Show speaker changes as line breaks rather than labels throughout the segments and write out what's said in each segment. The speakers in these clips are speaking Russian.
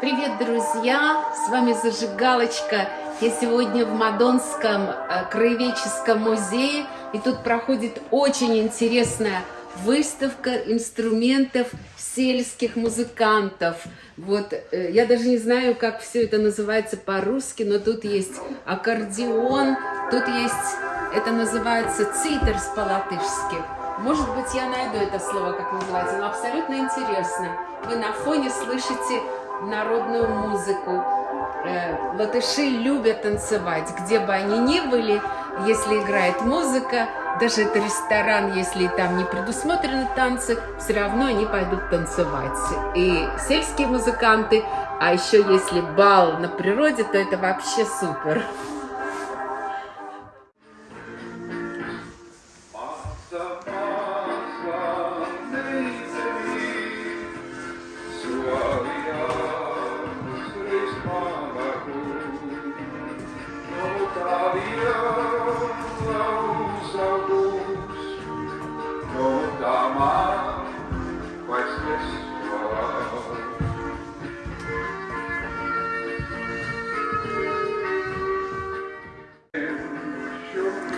Привет, друзья! С вами Зажигалочка. Я сегодня в Мадонском э, краеведческом музее, и тут проходит очень интересная выставка инструментов сельских музыкантов. Вот, э, я даже не знаю, как все это называется по-русски, но тут есть аккордеон, тут есть, это называется цитерс по-латышски. Может быть, я найду это слово, как называется, но абсолютно интересно. Вы на фоне слышите народную музыку. Э, латыши любят танцевать, где бы они ни были, если играет музыка, даже это ресторан, если там не предусмотрены танцы, все равно они пойдут танцевать. И сельские музыканты, а еще если бал на природе, то это вообще супер.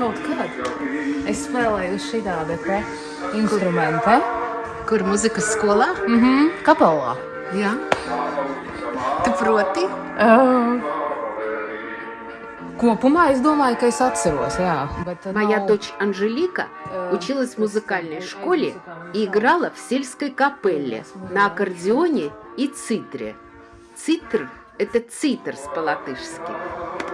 Kaut kad es spēlēju šāda te instrumenta.
Kur muzikas skolā?
Mhm, mm kapelā.
Jā. Tu proti?
Uh, Kopumā es domаю, ka es atceros, jā. Bet
Моя
nav-
дочь Анжелика училась в музыкальной школе и играла в сельской капелле на аккордеоне и цитре. Цитр – это цитерс по-латышски.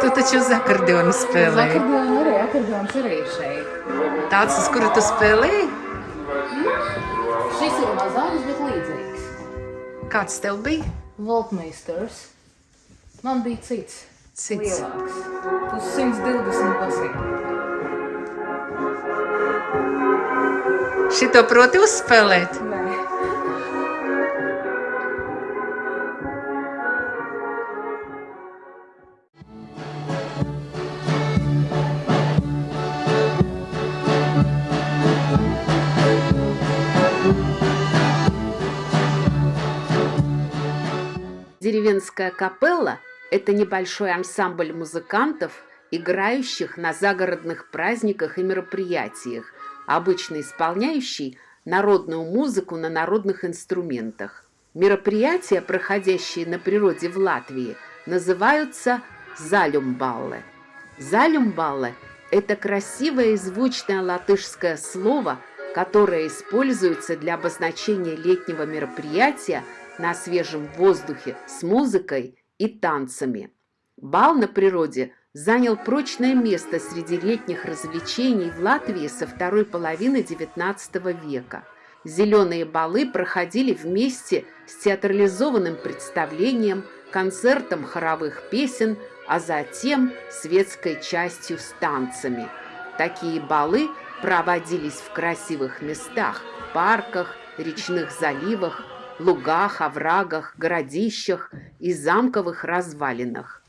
Tu taču uz akordeonu
Uz
spēlēji.
akordeonu arī, akordeons arī šeit.
Tāds, uz kuru tu spēlēji?
Šis ir mazāks, bet līdzīgs.
Kāds tev bija?
Voltmeisters. Man bija cits.
Cits.
Lielāks. Uz 120 basīm.
Šito proti uzspēlēt?
Nē.
Деревенская капелла – это небольшой ансамбль музыкантов, играющих на загородных праздниках и мероприятиях, обычно исполняющий народную музыку на народных инструментах. Мероприятия, проходящие на природе в Латвии, называются залюмбалле. Залюмбалле – это красивое и звучное латышское слово, которое используется для обозначения летнего мероприятия на свежем воздухе с музыкой и танцами. Бал на природе занял прочное место среди летних развлечений в Латвии со второй половины XIX века. Зеленые балы проходили вместе с театрализованным представлением, концертом хоровых песен, а затем светской частью с танцами. Такие балы проводились в красивых местах, парках, речных заливах, лугах, оврагах, городищах и замковых развалинах.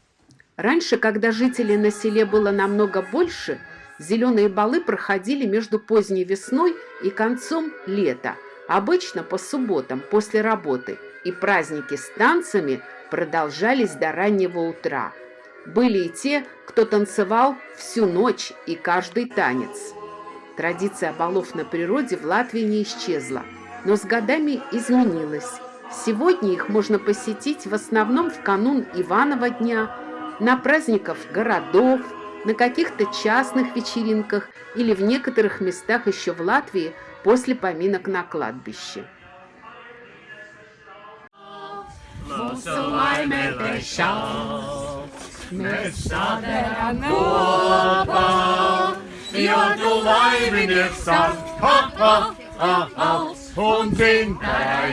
Раньше, когда жителей на селе было намного больше, зеленые балы проходили между поздней весной и концом лета, обычно по субботам после работы, и праздники с танцами продолжались до раннего утра. Были и те, кто танцевал всю ночь и каждый танец. Традиция балов на природе в Латвии не исчезла, но с годами изменилась. Сегодня их можно посетить в основном в канун Иванова дня, на праздниках городов, на каких-то частных вечеринках или в некоторых местах еще в Латвии после поминок на кладбище.
Ap, ap, ap, ap, un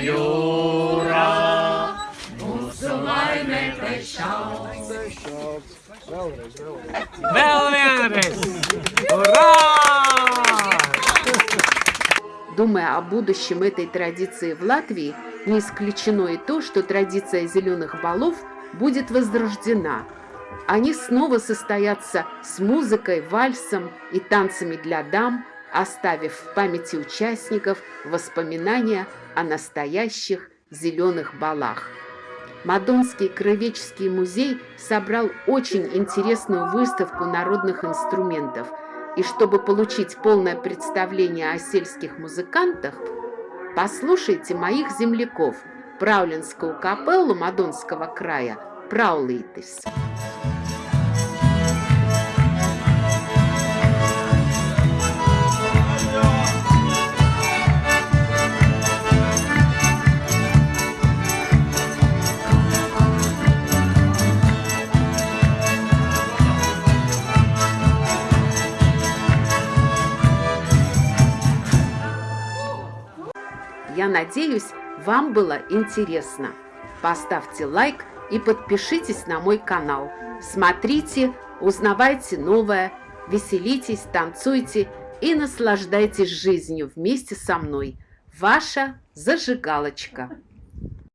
jūrā. Mūsu. Vēl vienreiz! Urā!
Думая о будущем этой традиции в Латвии, не исключено и то, что традиция зеленых балов будет возрождена. Они снова состоятся с музыкой, вальсом и танцами для дам, оставив в памяти участников воспоминания о настоящих зеленых балах. Мадонский краеведческий музей собрал очень интересную выставку народных инструментов. И чтобы получить полное представление о сельских музыкантах, послушайте моих земляков, Праулинскую капеллу Мадонского края Праулитис. Надеюсь, вам было интересно. Поставьте лайк и подпишитесь на мой канал. Смотрите, узнавайте новое, веселитесь, танцуйте и наслаждайтесь жизнью вместе со мной. Ваша зажигалочка.